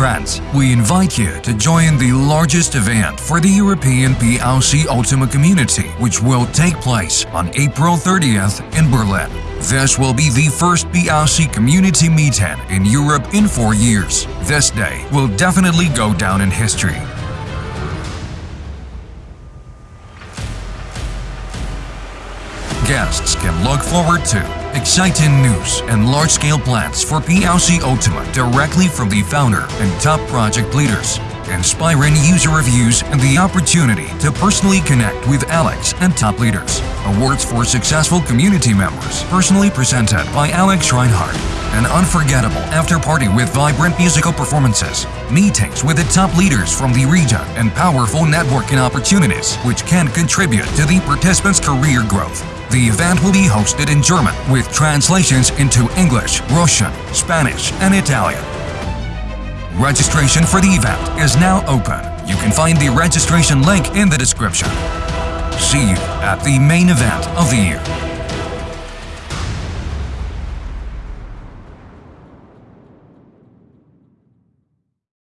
friends, we invite you to join the largest event for the European PLC Ultima community, which will take place on April 30th in Berlin. This will be the first PLC community meeting in Europe in four years. This day will definitely go down in history. Guests can look forward to exciting news and large-scale plans for PLC Ultima directly from the founder and top project leaders, inspiring user reviews and the opportunity to personally connect with Alex and top leaders. Awards for successful community members, personally presented by Alex Reinhardt. An unforgettable after-party with vibrant musical performances, meetings with the top leaders from the region, and powerful networking opportunities which can contribute to the participants' career growth. The event will be hosted in German with translations into English, Russian, Spanish, and Italian. Registration for the event is now open. You can find the registration link in the description. See you at the main event of the year.